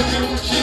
you